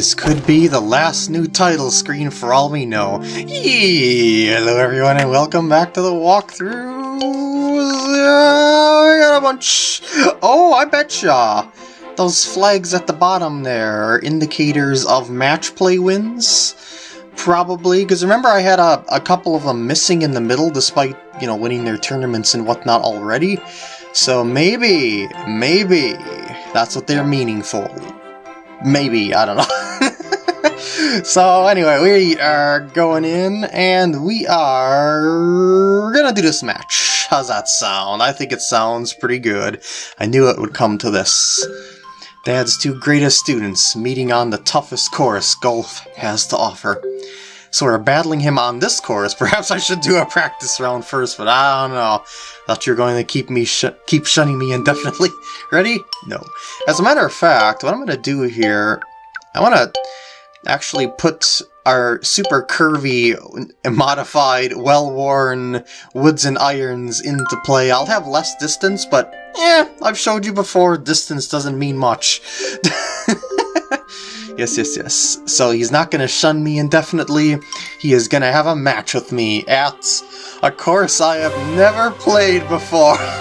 This could be the last new title screen for all we know. hello everyone and welcome back to the walkthrough. Uh, got a bunch. Oh, I betcha. Those flags at the bottom there are indicators of match play wins. Probably, because remember I had a, a couple of them missing in the middle despite, you know, winning their tournaments and whatnot already. So maybe, maybe, that's what they're meaningful. Maybe, I don't know. so anyway, we are going in and we are gonna do this match. How's that sound? I think it sounds pretty good. I knew it would come to this. Dad's two greatest students meeting on the toughest course golf has to offer. So we're battling him on this course. Perhaps I should do a practice round first, but I don't know. Thought you were going to keep me sh keep shunning me indefinitely. Ready? No. As a matter of fact, what I'm going to do here, I want to actually put our super curvy, modified, well-worn woods and irons into play. I'll have less distance, but eh, I've showed you before, distance doesn't mean much. Yes, yes, yes. So he's not going to shun me indefinitely. He is going to have a match with me at a course I have never played before.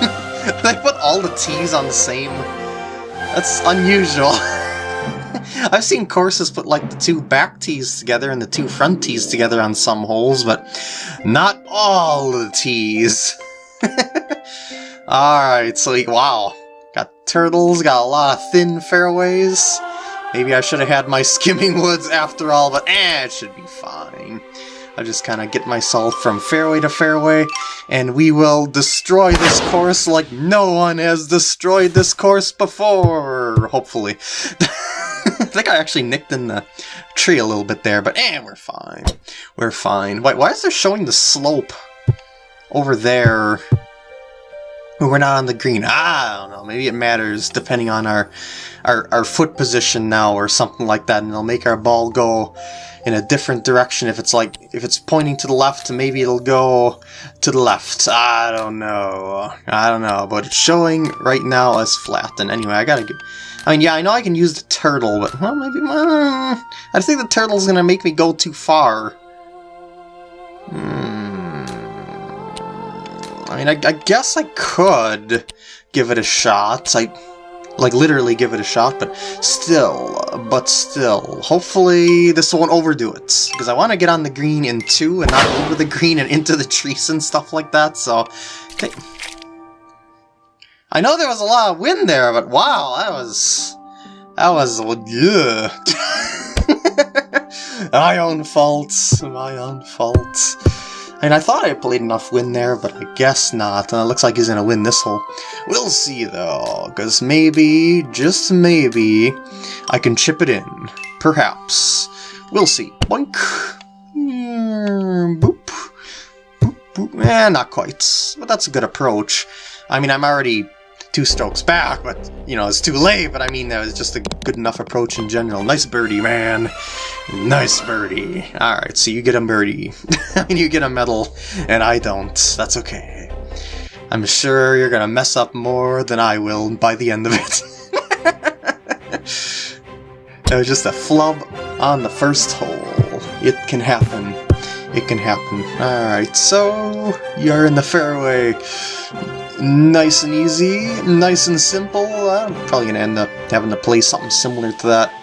they put all the T's on the same... That's unusual. I've seen courses put like the two back tees together and the two front tees together on some holes, but not all the tees. Alright, so wow. Got turtles, got a lot of thin fairways. Maybe I should have had my skimming woods after all, but eh, it should be fine. I'll just kind of get myself from fairway to fairway, and we will destroy this course like no one has destroyed this course before, hopefully. I think I actually nicked in the tree a little bit there, but eh, we're fine. We're fine. Wait, why is there showing the slope over there we're not on the green. Ah, I don't know. Maybe it matters depending on our, our our foot position now or something like that, and it'll make our ball go in a different direction. If it's like if it's pointing to the left, maybe it'll go to the left. I don't know. I don't know, but it's showing right now as flat. And anyway, I gotta get. I mean, yeah, I know I can use the turtle, but well, maybe. Uh, I think the turtle's gonna make me go too far. Hmm. I mean, I, I guess I could give it a shot. I, like, literally give it a shot, but still, but still. Hopefully this won't overdo it, because I want to get on the green in two and not over the green and into the trees and stuff like that, so... Okay. I know there was a lot of wind there, but wow, that was... That was... Yeah. my own fault. My own fault. And I thought I played enough win there, but I guess not. Uh, looks like he's gonna win this hole. We'll see though, because maybe, just maybe, I can chip it in. Perhaps. We'll see. Boink. Mm, boop. Boop, boop. Eh, not quite. But that's a good approach. I mean, I'm already two strokes back, but, you know, it's too late, but I mean, that was just a good enough approach in general. Nice birdie, man. Nice birdie. Alright, so you get a birdie. Mean, you get a medal, and I don't. That's okay. I'm sure you're gonna mess up more than I will by the end of it. it was just a flub on the first hole. It can happen. It can happen. Alright, so you're in the fairway nice and easy, nice and simple. I'm probably going to end up having to play something similar to that.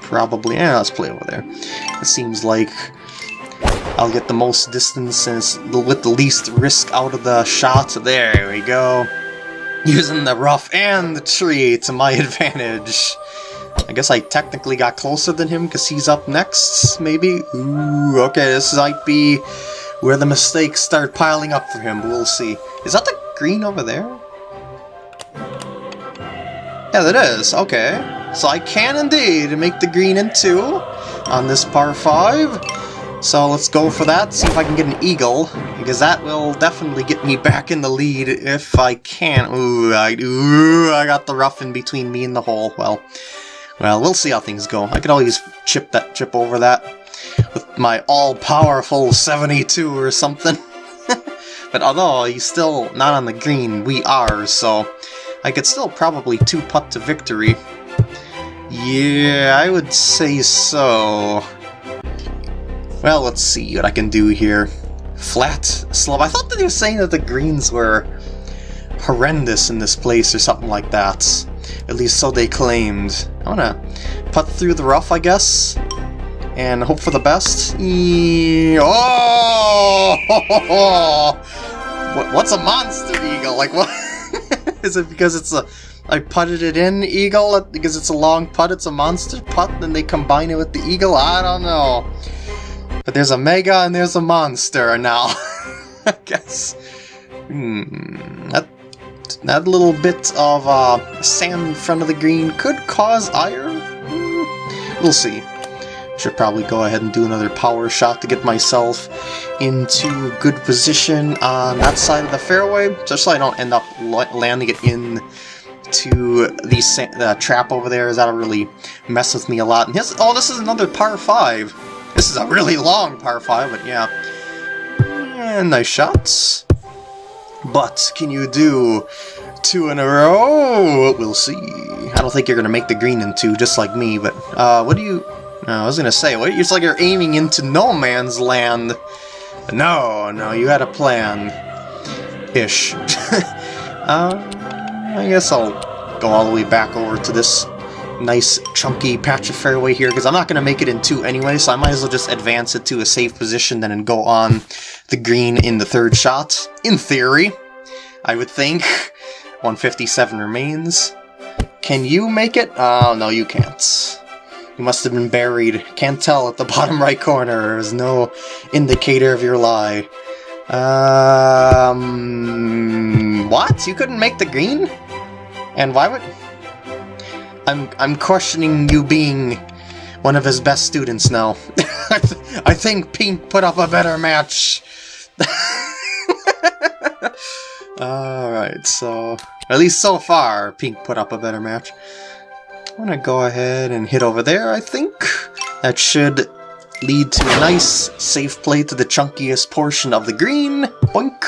Probably. Yeah, let's play over there. It seems like I'll get the most distance and with the least risk out of the shot. There we go. Using the rough and the tree to my advantage. I guess I technically got closer than him because he's up next, maybe? Ooh, okay, this might be where the mistakes start piling up for him, we'll see. Is that the green over there? Yeah, that is. Okay. So I can indeed make the green in two on this par 5. So let's go for that, see if I can get an eagle, because that will definitely get me back in the lead if I can. Ooh, I, ooh, I got the rough in between me and the hole. Well, well, we'll see how things go. I could always chip that chip over that with my all-powerful 72 or something. But although he's still not on the green, we are, so I could still probably two-putt to victory. Yeah, I would say so. Well, let's see what I can do here. Flat slope. I thought that he was saying that the greens were horrendous in this place or something like that. At least so they claimed. I wanna putt through the rough, I guess, and hope for the best. Oh! What's a monster eagle? Like what? Is it because it's a I putted it in eagle because it's a long putt? It's a monster putt, and they combine it with the eagle. I don't know. But there's a mega and there's a monster now. I guess. Hmm. That that little bit of uh, sand in front of the green could cause iron? Mm, we'll see. Should probably go ahead and do another power shot to get myself into a good position on that side of the fairway, just so I don't end up landing it in to the trap over there, that'll really mess with me a lot. And his, oh, this is another par 5. This is a really long par 5, but yeah. And nice shots. But can you do two in a row? We'll see. I don't think you're going to make the green in two, just like me, but uh, what do you... I was to say, it's like you're aiming into no man's land. No, no, you had a plan. Ish. uh, I guess I'll go all the way back over to this nice chunky patch of fairway here, because I'm not going to make it in two anyway, so I might as well just advance it to a safe position then and go on the green in the third shot. In theory, I would think. 157 remains. Can you make it? Oh, no, you can't. Must have been buried. Can't tell at the bottom right corner. There's no indicator of your lie. Um... What? You couldn't make the green? And why would... I'm, I'm questioning you being one of his best students now. I, th I think Pink put up a better match. Alright, so... At least so far, Pink put up a better match. I'm gonna go ahead and hit over there, I think. That should lead to a nice safe play to the chunkiest portion of the green. Boink!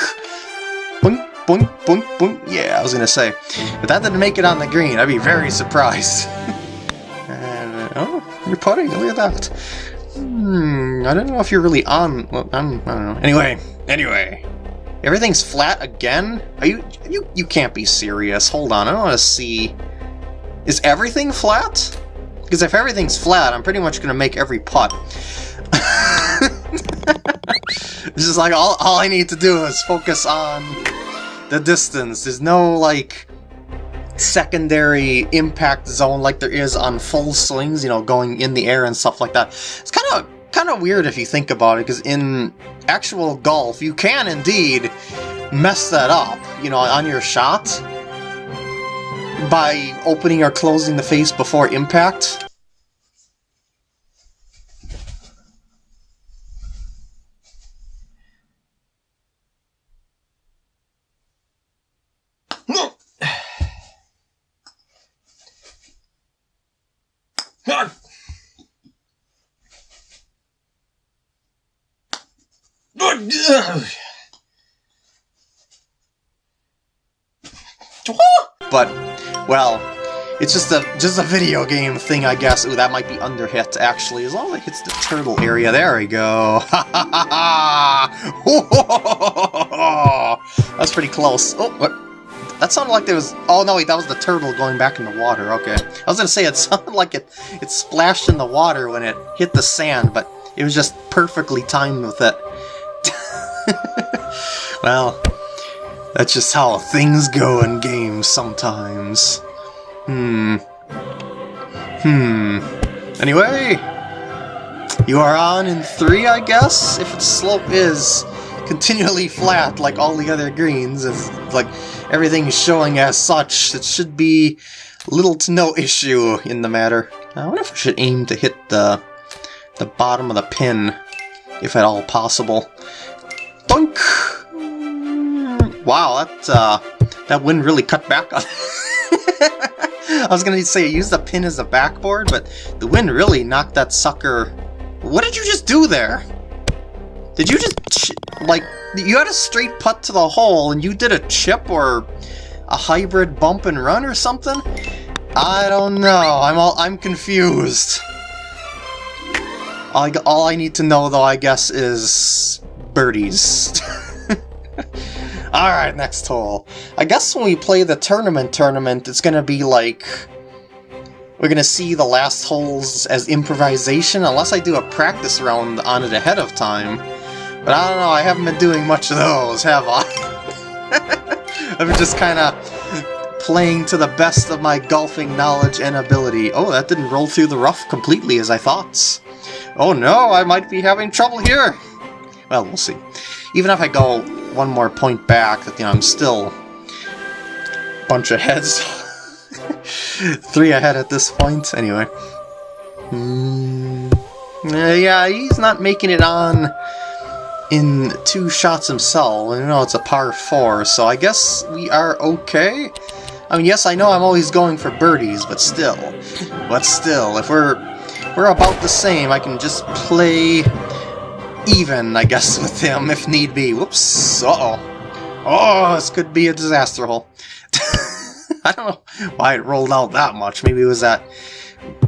Boink, boink, boink, boink. Yeah, I was gonna say. If that didn't make it on the green, I'd be very surprised. and, oh, you're putting, look at that. Hmm, I don't know if you're really on... Well, I'm, I don't know. Anyway, anyway. Everything's flat again? Are you... You, you can't be serious. Hold on, I want to see... Is everything flat? Because if everything's flat, I'm pretty much going to make every putt. this is like, all, all I need to do is focus on the distance. There's no, like, secondary impact zone like there is on full slings, you know, going in the air and stuff like that. It's kind of kind of weird if you think about it, because in actual golf, you can indeed mess that up, you know, on your shot by opening or closing the face before impact. But, well, it's just a just a video game thing, I guess. Ooh, that might be under hit, actually. As long as it hits the turtle area. There we go. That's pretty close. Oh, what? That sounded like there was... Oh, no, wait, that was the turtle going back in the water. Okay. I was going to say, it sounded like it, it splashed in the water when it hit the sand, but it was just perfectly timed with it. well, that's just how things go in games sometimes. Hmm. Hmm. Anyway, you are on in three, I guess? If its slope is continually flat like all the other greens, as like everything is showing as such, it should be little to no issue in the matter. I wonder if I should aim to hit the the bottom of the pin, if at all possible. Boink! Wow, that, uh, that wind really cut back on I was gonna say, use the pin as a backboard, but the wind really knocked that sucker... What did you just do there? Did you just, like, you had a straight putt to the hole, and you did a chip or a hybrid bump and run or something? I don't know. I'm all I'm confused. All I, all I need to know, though, I guess, is birdies. Alright, next hole. I guess when we play the tournament tournament, it's gonna be like... We're gonna see the last holes as improvisation, unless I do a practice round on it ahead of time. But I don't know, I haven't been doing much of those, have I? I've been just kinda playing to the best of my golfing knowledge and ability. Oh, that didn't roll through the rough completely as I thought. Oh no, I might be having trouble here! Well, we'll see. Even if I go one more point back, that, you know, I'm still a bunch of heads. Three ahead at this point, anyway. Mm, yeah, he's not making it on in two shots himself. You know, it's a par four, so I guess we are okay. I mean, yes, I know I'm always going for birdies, but still. But still, if we're we're about the same, I can just play even, I guess, with him if need be. Whoops. Uh-oh. Oh, this could be a disaster hole. I don't know why it rolled out that much. Maybe it was that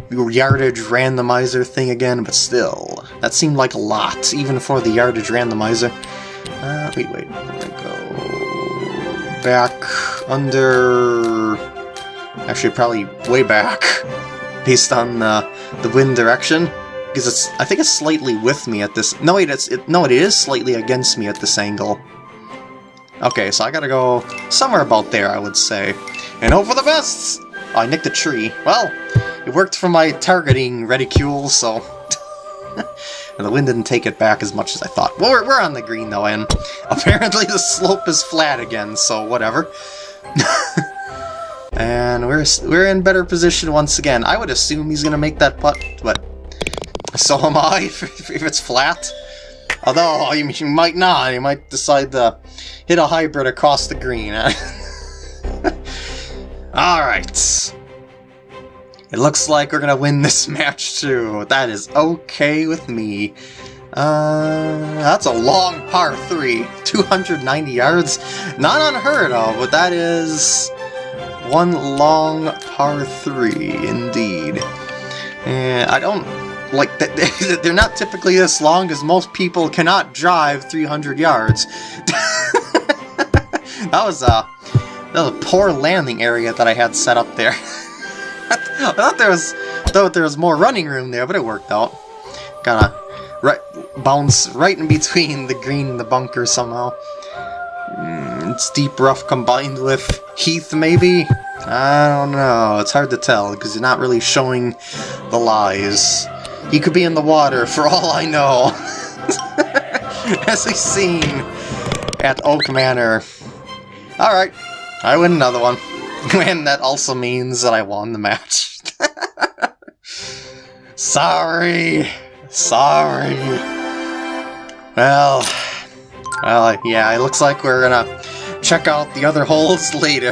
yardage randomizer thing again, but still. That seemed like a lot, even for the yardage randomizer. Uh, wait, wait. Go back under... Actually, probably way back, based on uh, the wind direction because it's I think it's slightly with me at this. No, wait, it's it, no, it is slightly against me at this angle. Okay, so I gotta go somewhere about there, I would say. And hope for the best! Oh, I nicked a tree. Well, it worked for my targeting reticule, so... and the wind didn't take it back as much as I thought. Well, we're, we're on the green, though, and apparently the slope is flat again, so whatever. and we're, we're in better position once again. I would assume he's gonna make that putt, but so am I, if, if it's flat. Although, you, you might not. You might decide to hit a hybrid across the green. Alright. It looks like we're gonna win this match too. That is okay with me. Uh, that's a long par 3. 290 yards. Not unheard of, but that is one long par 3 indeed. And I don't like they're not typically this long because most people cannot drive 300 yards. that was a that was a poor landing area that I had set up there. I thought there was thought there was more running room there, but it worked out. Gotta right bounce right in between the green and the bunker somehow. Mm, it's deep rough combined with heath, maybe. I don't know. It's hard to tell because you're not really showing the lies. He could be in the water, for all I know. As we've seen at Oak Manor. Alright, I win another one. And that also means that I won the match. Sorry. Sorry. Well, well, yeah, it looks like we're gonna check out the other holes later.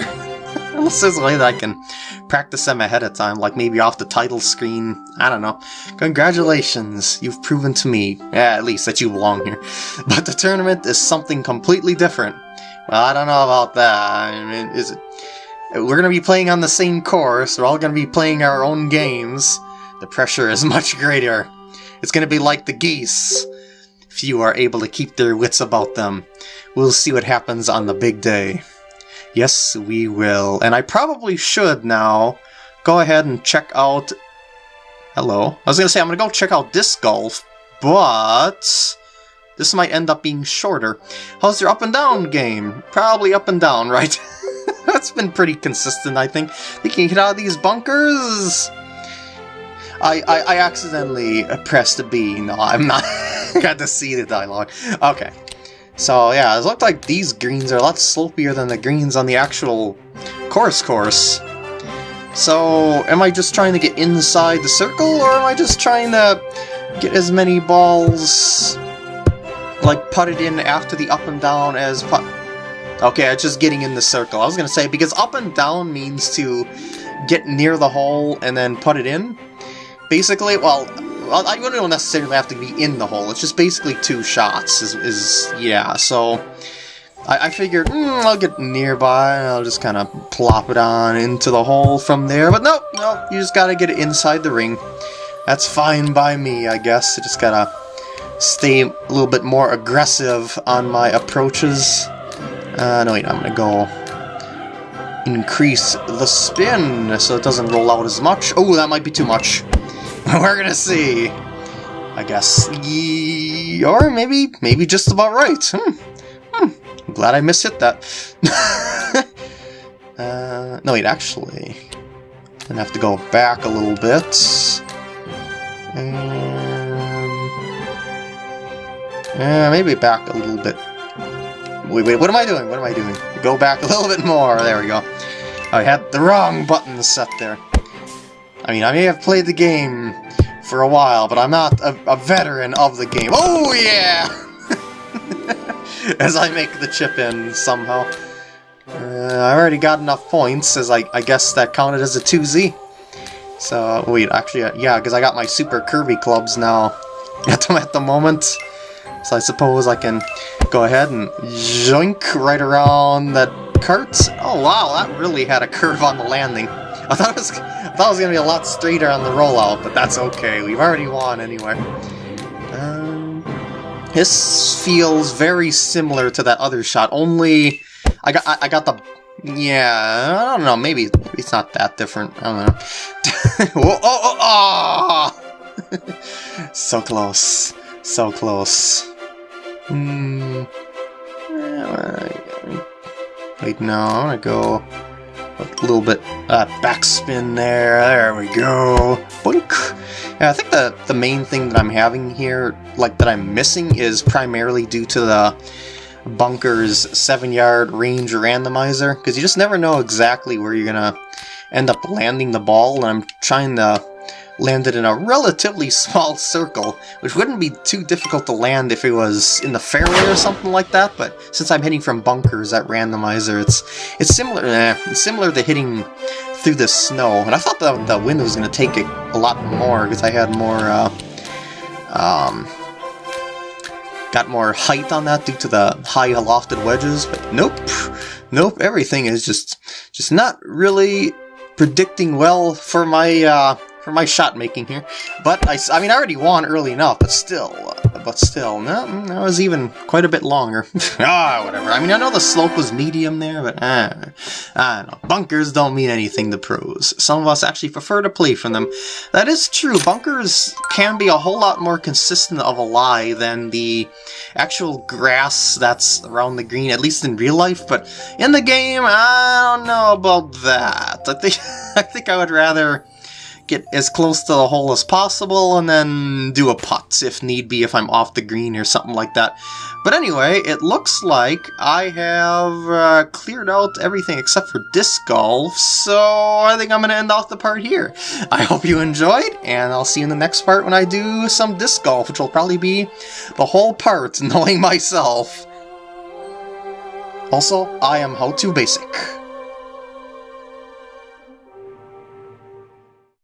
This is a way that I can practice them ahead of time, like maybe off the title screen. I don't know. Congratulations, you've proven to me, yeah, at least, that you belong here. But the tournament is something completely different. Well, I don't know about that. I mean, is it? We're gonna be playing on the same course. We're all gonna be playing our own games. The pressure is much greater. It's gonna be like the geese. Few are able to keep their wits about them. We'll see what happens on the big day. Yes, we will. And I probably should now go ahead and check out... Hello. I was going to say, I'm going to go check out disc golf, but... This might end up being shorter. How's your up and down game? Probably up and down, right? That's been pretty consistent, I think. You can get out of these bunkers. I, I, I accidentally pressed a B. No, I'm not. Got to see the dialogue. Okay. So yeah, it looked like these greens are a lot slopier than the greens on the actual course course. So, am I just trying to get inside the circle, or am I just trying to get as many balls, like, putted in after the up and down as put... Okay, it's just getting in the circle. I was gonna say, because up and down means to get near the hole and then put it in. Basically, well, I don't necessarily have to be in the hole. It's just basically two shots. Is, is yeah. So I, I figured mm, I'll get nearby and I'll just kind of plop it on into the hole from there. But no, no, you just gotta get it inside the ring. That's fine by me, I guess. I just gotta stay a little bit more aggressive on my approaches. Uh, no, wait, I'm gonna go increase the spin so it doesn't roll out as much. Oh, that might be too much. We're gonna see. I guess. or maybe, maybe just about right. Hmm. Hmm. I'm glad I mishit that. uh, no, wait, actually. Gonna have to go back a little bit. Um, yeah, maybe back a little bit. Wait, wait, what am I doing? What am I doing? Go back a little bit more. There we go. I had the wrong button set there. I mean, I may have played the game for a while, but I'm not a, a veteran of the game. Oh, yeah! as I make the chip in somehow. Uh, I already got enough points, as I, I guess that counted as a 2Z. So, wait, actually, uh, yeah, because I got my Super Curvy clubs now at the, at the moment. So I suppose I can go ahead and joink right around that cart. Oh wow, that really had a curve on the landing. I thought it was, I thought it was gonna be a lot straighter on the rollout, but that's okay. We've already won anyway. Um, this feels very similar to that other shot. Only I got I, I got the yeah, I don't know, maybe, it's not that different. I don't know. oh, oh, oh! so close. So close. Hmm. Wait, no, I want to go a little bit uh, backspin there. There we go. Boink. Yeah, I think the, the main thing that I'm having here, like that I'm missing, is primarily due to the bunker's seven yard range randomizer because you just never know exactly where you're gonna end up landing the ball and I'm trying to land it in a relatively small circle which wouldn't be too difficult to land if it was in the fairway or something like that but since I'm hitting from bunkers that randomizer it's it's similar eh, it's similar to hitting through the snow and I thought the, the wind was gonna take it a lot more because I had more uh, um, got more height on that due to the high lofted wedges, but nope. Nope, everything is just just not really predicting well for my uh, for my shot making here. But I, I mean, I already won early enough, but still, uh, but still, no, that was even quite a bit longer. ah, whatever. I mean, I know the slope was medium there, but ah, I don't know. Bunkers don't mean anything to pros. Some of us actually prefer to play from them. That is true. Bunkers can be a whole lot more consistent of a lie than the actual grass that's around the green, at least in real life. But in the game, I don't know about that. I think I think I would rather get as close to the hole as possible, and then do a putt if need be if I'm off the green or something like that. But anyway, it looks like I have uh, cleared out everything except for disc golf, so I think I'm going to end off the part here. I hope you enjoyed, and I'll see you in the next part when I do some disc golf, which will probably be the whole part, knowing myself. Also, I am How To Basic.